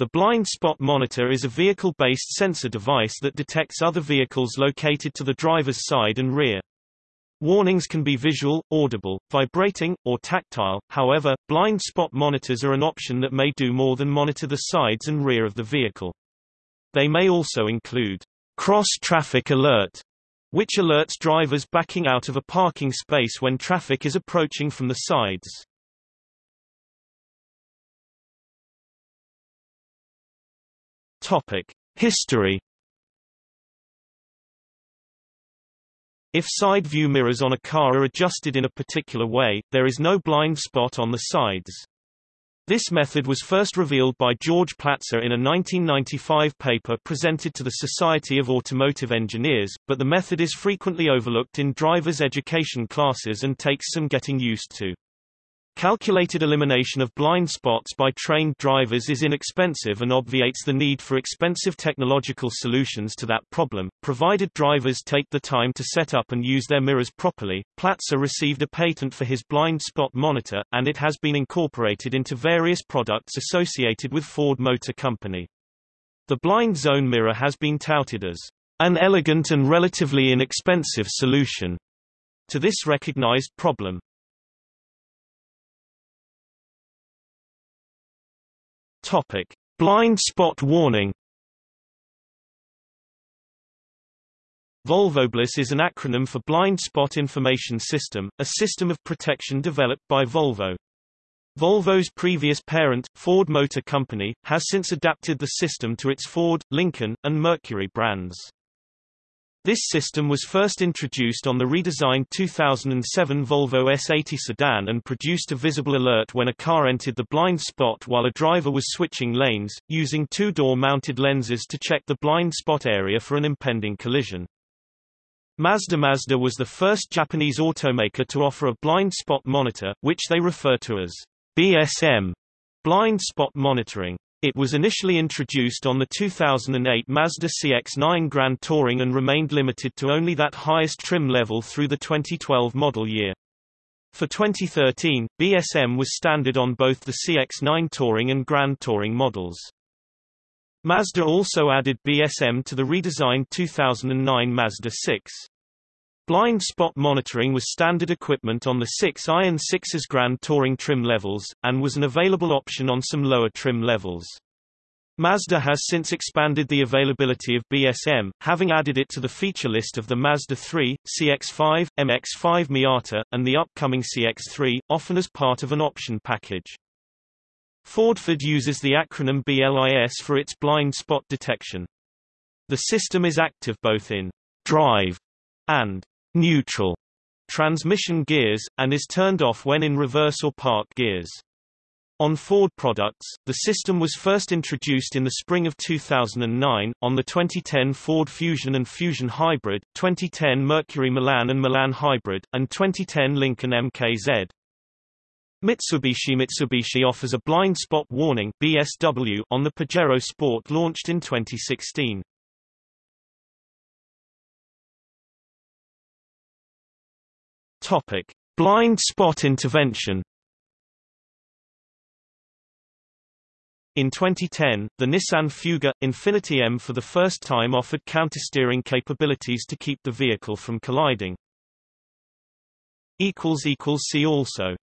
The blind spot monitor is a vehicle-based sensor device that detects other vehicles located to the driver's side and rear. Warnings can be visual, audible, vibrating, or tactile, however, blind spot monitors are an option that may do more than monitor the sides and rear of the vehicle. They may also include cross-traffic alert, which alerts drivers backing out of a parking space when traffic is approaching from the sides. Topic: History If side view mirrors on a car are adjusted in a particular way, there is no blind spot on the sides. This method was first revealed by George Platzer in a 1995 paper presented to the Society of Automotive Engineers, but the method is frequently overlooked in driver's education classes and takes some getting used to. Calculated elimination of blind spots by trained drivers is inexpensive and obviates the need for expensive technological solutions to that problem, provided drivers take the time to set up and use their mirrors properly. Platzer received a patent for his blind spot monitor, and it has been incorporated into various products associated with Ford Motor Company. The blind zone mirror has been touted as an elegant and relatively inexpensive solution to this recognized problem. Topic: Blind spot warning. VolvoBLIS is an acronym for Blind Spot Information System, a system of protection developed by Volvo. Volvo's previous parent, Ford Motor Company, has since adapted the system to its Ford, Lincoln, and Mercury brands. This system was first introduced on the redesigned 2007 Volvo S80 sedan and produced a visible alert when a car entered the blind spot while a driver was switching lanes, using two-door mounted lenses to check the blind spot area for an impending collision. Mazda Mazda was the first Japanese automaker to offer a blind spot monitor, which they refer to as BSM, blind spot monitoring. It was initially introduced on the 2008 Mazda CX-9 Grand Touring and remained limited to only that highest trim level through the 2012 model year. For 2013, BSM was standard on both the CX-9 Touring and Grand Touring models. Mazda also added BSM to the redesigned 2009 Mazda 6. Blind spot monitoring was standard equipment on the 6 Iron 6's Grand Touring trim levels, and was an available option on some lower trim levels. Mazda has since expanded the availability of BSM, having added it to the feature list of the Mazda 3, CX-5, MX-5 Miata, and the upcoming CX-3, often as part of an option package. Fordford uses the acronym BLIS for its blind spot detection. The system is active both in drive and neutral transmission gears, and is turned off when in reverse or park gears. On Ford products, the system was first introduced in the spring of 2009, on the 2010 Ford Fusion and Fusion Hybrid, 2010 Mercury Milan and Milan Hybrid, and 2010 Lincoln MKZ. Mitsubishi Mitsubishi offers a blind spot warning BSW on the Pajero Sport launched in 2016. Topic: Blind spot intervention. In 2010, the Nissan Fuga Infiniti M for the first time offered countersteering capabilities to keep the vehicle from colliding. See also